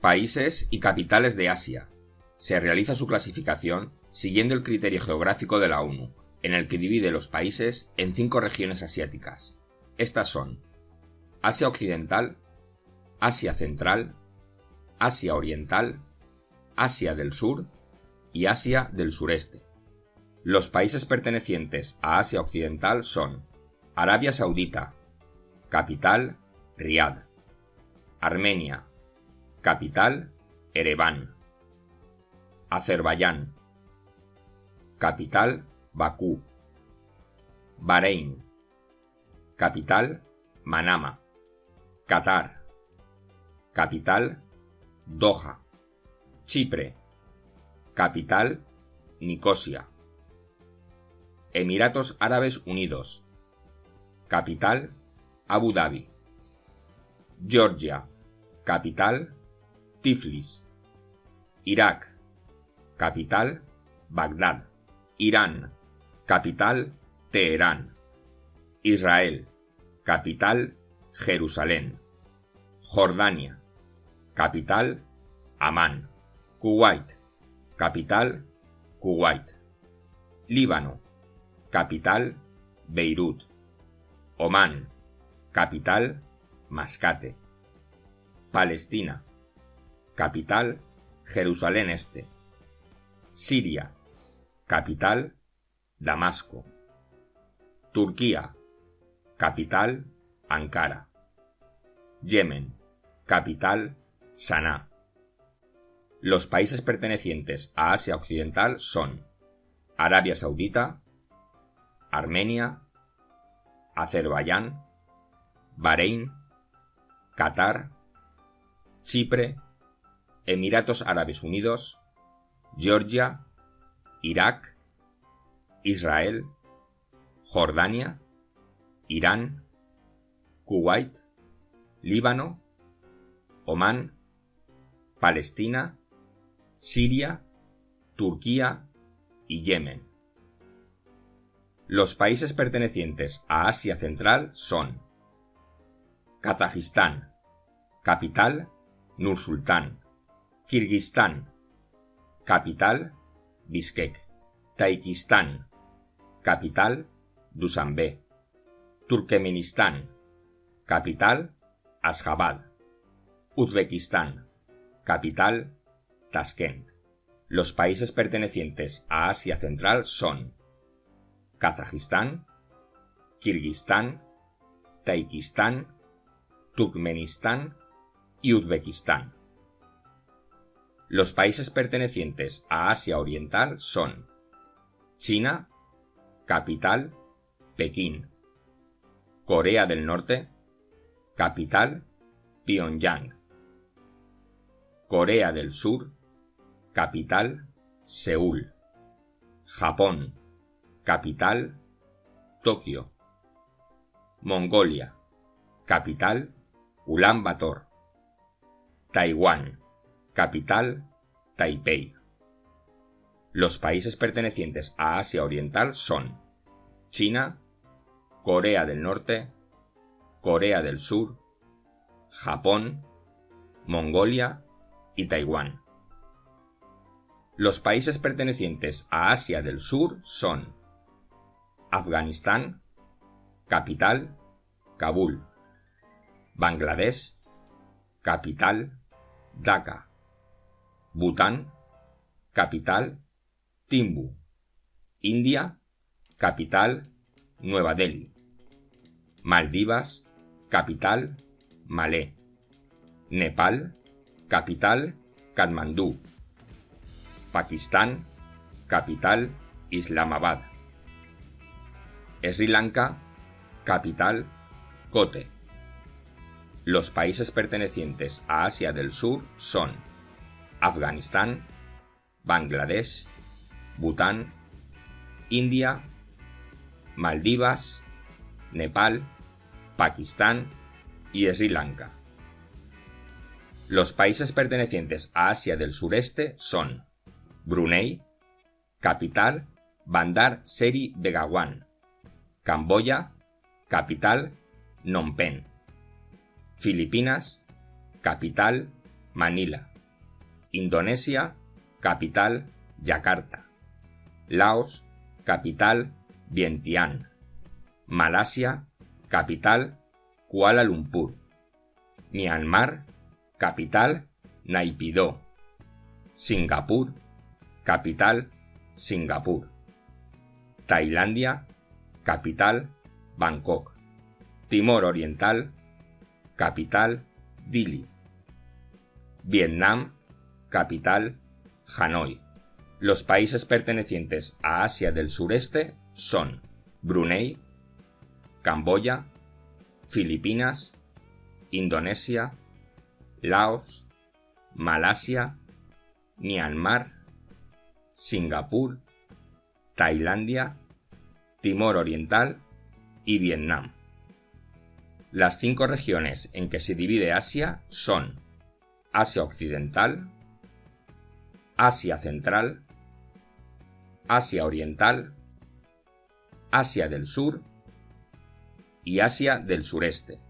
Países y capitales de Asia. Se realiza su clasificación siguiendo el criterio geográfico de la ONU, en el que divide los países en cinco regiones asiáticas. Estas son Asia Occidental, Asia Central, Asia Oriental, Asia del Sur y Asia del Sureste. Los países pertenecientes a Asia Occidental son Arabia Saudita, capital Riad, Armenia, capital Ereván, Azerbaiyán, capital Bakú, Bahrein, capital Manama, Qatar, capital Doha, Chipre, capital Nicosia, Emiratos Árabes Unidos, capital Abu Dhabi, Georgia, capital Tiflis, Irak, capital Bagdad, Irán, capital Teherán, Israel, capital Jerusalén, Jordania, capital Amán, Kuwait, capital Kuwait, Líbano, capital Beirut, Omán, capital Mascate, Palestina, capital Jerusalén Este, Siria, capital Damasco, Turquía, capital Ankara, Yemen, capital Sanaa. Los países pertenecientes a Asia Occidental son Arabia Saudita, Armenia, Azerbaiyán, Bahrein, Qatar, Chipre, Emiratos Árabes Unidos, Georgia, Irak, Israel, Jordania, Irán, Kuwait, Líbano, Omán, Palestina, Siria, Turquía y Yemen. Los países pertenecientes a Asia Central son Kazajistán, capital Nur-Sultán, Kirguistán, capital Bishkek, Taikistán, capital Dushanbe, Turkmenistán, capital Ashgabat, Uzbekistán, capital Tashkent. Los países pertenecientes a Asia Central son Kazajistán, Kirguistán, Taikistán, Turkmenistán y Uzbekistán. Los países pertenecientes a Asia Oriental son China, capital Pekín, Corea del Norte, capital Pyongyang, Corea del Sur, capital Seúl, Japón, capital Tokio, Mongolia, capital Ulan Bator, Taiwán, capital Taipei. Los países pertenecientes a Asia Oriental son China, Corea del Norte, Corea del Sur, Japón, Mongolia y Taiwán. Los países pertenecientes a Asia del Sur son Afganistán, capital Kabul, Bangladesh, capital Dhaka, Bután, capital Timbu, India, capital Nueva Delhi, Maldivas, capital Malé, Nepal, capital Katmandú, Pakistán, capital Islamabad, Sri Lanka, capital Kotte. Los países pertenecientes a Asia del Sur son Afganistán, Bangladesh, Bután, India, Maldivas, Nepal, Pakistán y Sri Lanka. Los países pertenecientes a Asia del Sureste son Brunei, capital Bandar Seri Begawan, Camboya, capital Phnom Filipinas, capital Manila, Indonesia, capital, Yakarta. Laos, capital, Vientiane. Malasia, capital, Kuala Lumpur. Myanmar, capital, Naypyidaw. Singapur, capital, Singapur. Tailandia, capital, Bangkok. Timor Oriental, capital, Dili. Vietnam, capital, Hanoi. Los países pertenecientes a Asia del Sureste son Brunei, Camboya, Filipinas, Indonesia, Laos, Malasia, Myanmar, Singapur, Tailandia, Timor Oriental y Vietnam. Las cinco regiones en que se divide Asia son Asia Occidental, Asia Central, Asia Oriental, Asia del Sur y Asia del Sureste.